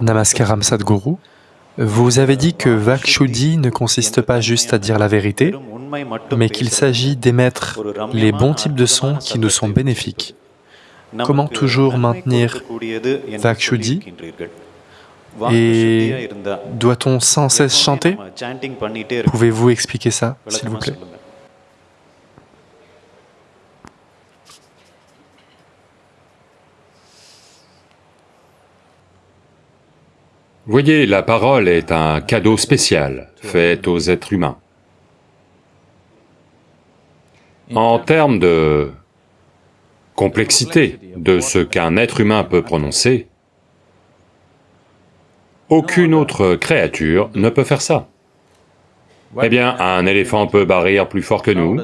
Namaskaram Sadhguru. Vous avez dit que Vakshuddhi ne consiste pas juste à dire la vérité, mais qu'il s'agit d'émettre les bons types de sons qui nous sont bénéfiques. Comment toujours maintenir Vakshuddhi Et doit-on sans cesse chanter? Pouvez-vous expliquer ça, s'il vous plaît? Voyez, la parole est un cadeau spécial fait aux êtres humains. En termes de complexité de ce qu'un être humain peut prononcer, aucune autre créature ne peut faire ça. Eh bien, un éléphant peut barrir plus fort que nous,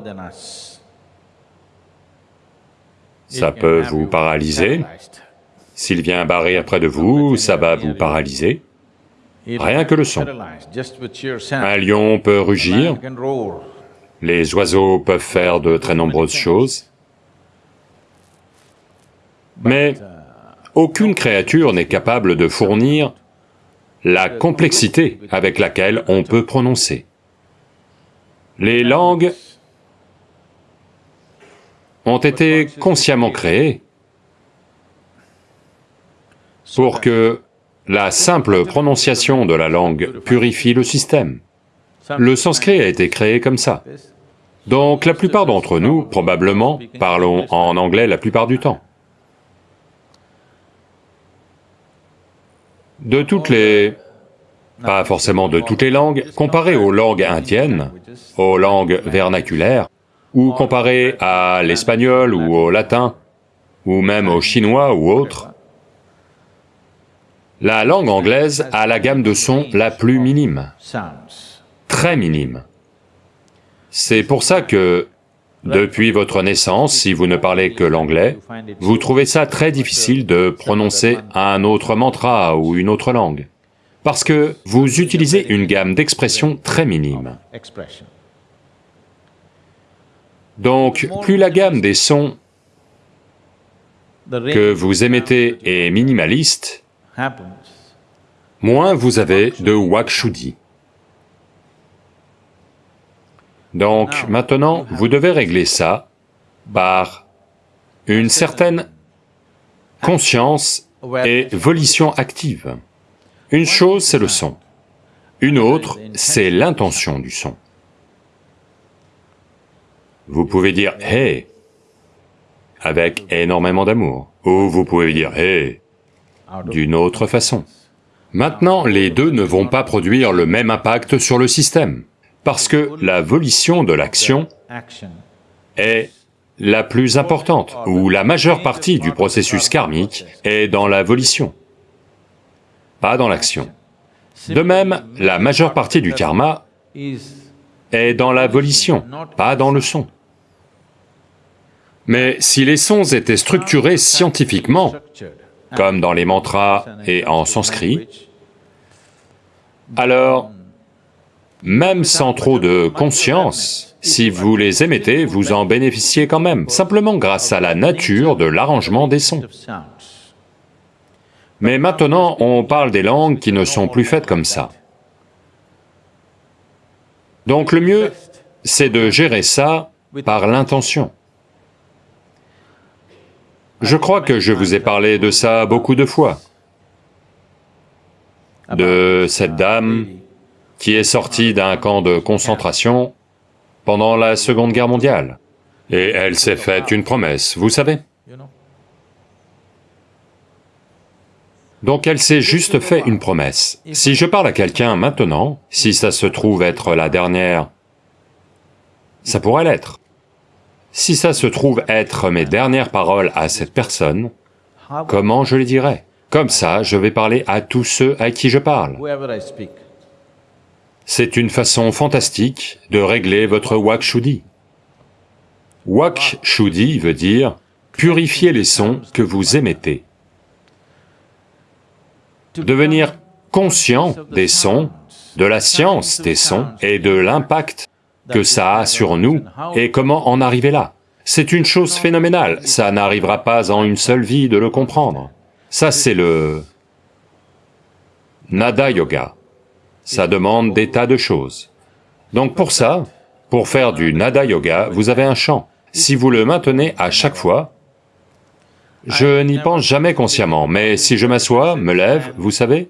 ça peut vous paralyser, s'il vient barrir près de vous, ça va vous paralyser rien que le son. Un lion peut rugir, les oiseaux peuvent faire de très nombreuses choses, mais aucune créature n'est capable de fournir la complexité avec laquelle on peut prononcer. Les langues ont été consciemment créées pour que la simple prononciation de la langue purifie le système. Le sanskrit a été créé comme ça. Donc la plupart d'entre nous, probablement, parlons en anglais la plupart du temps. De toutes les... pas forcément de toutes les langues, comparé aux langues indiennes, aux langues vernaculaires, ou comparé à l'espagnol ou au latin, ou même au chinois ou autre, la langue anglaise a la gamme de sons la plus minime, très minime. C'est pour ça que, depuis votre naissance, si vous ne parlez que l'anglais, vous trouvez ça très difficile de prononcer un autre mantra ou une autre langue, parce que vous utilisez une gamme d'expressions très minime. Donc, plus la gamme des sons que vous émettez est minimaliste, moins vous avez de Wakshuddhi. Donc maintenant, vous devez régler ça par une certaine conscience et volition active. Une chose, c'est le son. Une autre, c'est l'intention du son. Vous pouvez dire « Hey » avec énormément d'amour, ou vous pouvez dire « Hey » d'une autre façon. Maintenant, les deux ne vont pas produire le même impact sur le système, parce que la volition de l'action est la plus importante, ou la majeure partie du processus karmique est dans la volition, pas dans l'action. De même, la majeure partie du karma est dans la volition, pas dans le son. Mais si les sons étaient structurés scientifiquement, comme dans les mantras et en sanskrit, alors, même sans trop de conscience, si vous les émettez, vous en bénéficiez quand même, simplement grâce à la nature de l'arrangement des sons. Mais maintenant, on parle des langues qui ne sont plus faites comme ça. Donc le mieux, c'est de gérer ça par l'intention. Je crois que je vous ai parlé de ça beaucoup de fois, de cette dame qui est sortie d'un camp de concentration pendant la Seconde Guerre mondiale, et elle s'est faite une promesse, vous savez. Donc elle s'est juste fait une promesse. Si je parle à quelqu'un maintenant, si ça se trouve être la dernière, ça pourrait l'être. Si ça se trouve être mes dernières paroles à cette personne, comment je les dirais Comme ça, je vais parler à tous ceux à qui je parle. C'est une façon fantastique de régler votre Wakshuddhi. Wakshuddhi veut dire purifier les sons que vous émettez. Devenir conscient des sons, de la science des sons et de l'impact que ça a sur nous et comment en arriver là. C'est une chose phénoménale, ça n'arrivera pas en une seule vie de le comprendre. Ça c'est le... nada yoga. Ça demande des tas de choses. Donc pour ça, pour faire du nada yoga, vous avez un chant. Si vous le maintenez à chaque fois, je n'y pense jamais consciemment, mais si je m'assois, me lève, vous savez,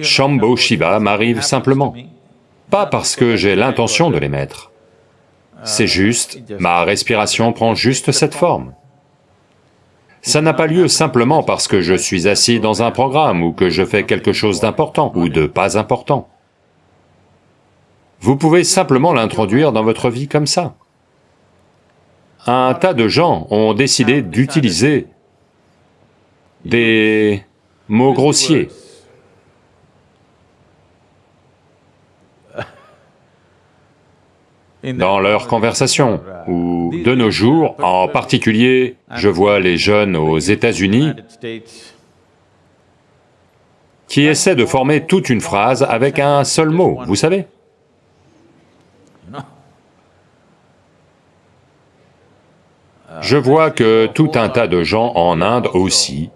Shambho Shiva m'arrive simplement. Pas parce que j'ai l'intention de les mettre. C'est juste, ma respiration prend juste cette forme. Ça n'a pas lieu simplement parce que je suis assis dans un programme ou que je fais quelque chose d'important ou de pas important. Vous pouvez simplement l'introduire dans votre vie comme ça. Un tas de gens ont décidé d'utiliser des mots grossiers. Dans leur conversation, ou de nos jours, en particulier, je vois les jeunes aux États-Unis qui essaient de former toute une phrase avec un seul mot, vous savez Je vois que tout un tas de gens en Inde aussi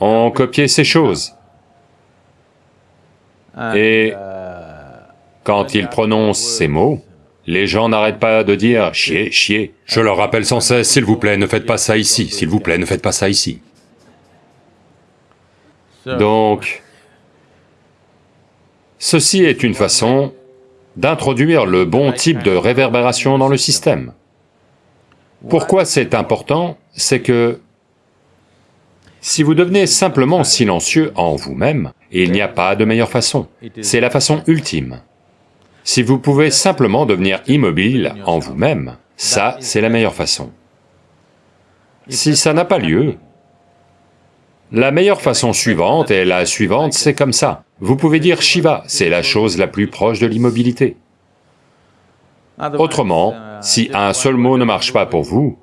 ont copié ces choses. Et quand ils prononcent ces mots, les gens n'arrêtent pas de dire « chier, chier ». Je leur rappelle sans cesse, s'il vous plaît, ne faites pas ça ici, s'il vous plaît, ne faites pas ça ici. Donc, ceci est une façon d'introduire le bon type de réverbération dans le système. Pourquoi c'est important? C'est que si vous devenez simplement silencieux en vous-même, il n'y a pas de meilleure façon, c'est la façon ultime. Si vous pouvez simplement devenir immobile en vous-même, ça, c'est la meilleure façon. Si ça n'a pas lieu, la meilleure façon suivante est la suivante, c'est comme ça. Vous pouvez dire Shiva, c'est la chose la plus proche de l'immobilité. Autrement, si un seul mot ne marche pas pour vous,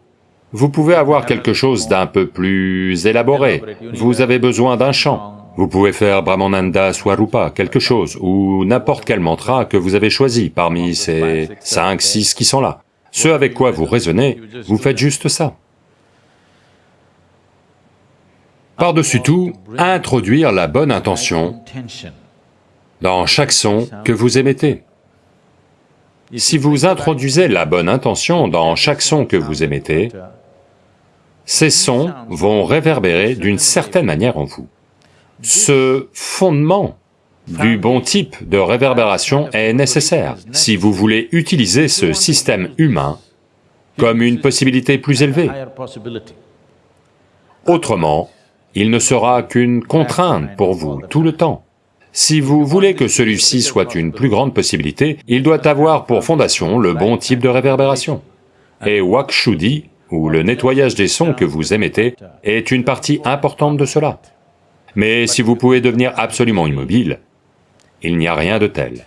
vous pouvez avoir quelque chose d'un peu plus élaboré. Vous avez besoin d'un chant, vous pouvez faire Brahmananda Swarupa, quelque chose, ou n'importe quel mantra que vous avez choisi parmi ces cinq, six qui sont là. Ce avec quoi vous raisonnez, vous faites juste ça. Par-dessus tout, introduire la bonne intention dans chaque son que vous émettez. Si vous introduisez la bonne intention dans chaque son que vous émettez, ces sons vont réverbérer d'une certaine manière en vous. Ce fondement du bon type de réverbération est nécessaire si vous voulez utiliser ce système humain comme une possibilité plus élevée. Autrement, il ne sera qu'une contrainte pour vous tout le temps. Si vous voulez que celui-ci soit une plus grande possibilité, il doit avoir pour fondation le bon type de réverbération. Et Wakshudi, ou le nettoyage des sons que vous émettez, est une partie importante de cela. Mais si vous pouvez devenir absolument immobile, il n'y a rien de tel.